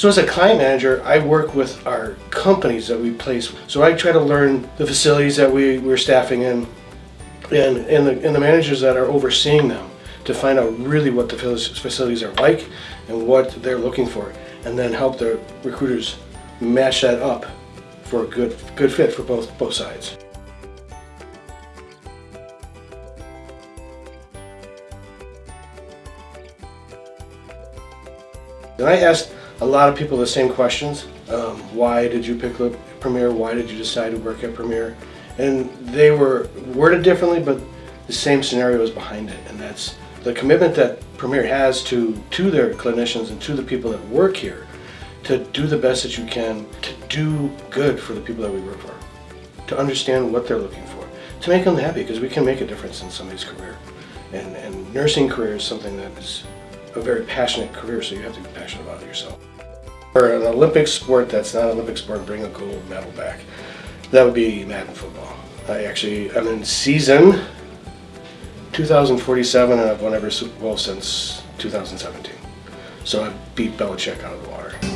So as a client manager, I work with our companies that we place. So I try to learn the facilities that we, we're staffing in and, and, the, and the managers that are overseeing them to find out really what the facilities are like and what they're looking for and then help the recruiters match that up for a good, good fit for both, both sides. And I asked a lot of people the same questions. Um, why did you pick Premier? Why did you decide to work at Premier? And they were worded differently, but the same scenario is behind it. And that's the commitment that Premier has to, to their clinicians and to the people that work here to do the best that you can to do good for the people that we work for, to understand what they're looking for, to make them happy because we can make a difference in somebody's career. And, and nursing career is something that is a very passionate career, so you have to be passionate about it yourself. For an Olympic sport that's not an Olympic sport, bring a gold medal back. That would be Madden football. I actually, I'm in season 2047 and I've won every Super Bowl since 2017. So I beat Belichick out of the water.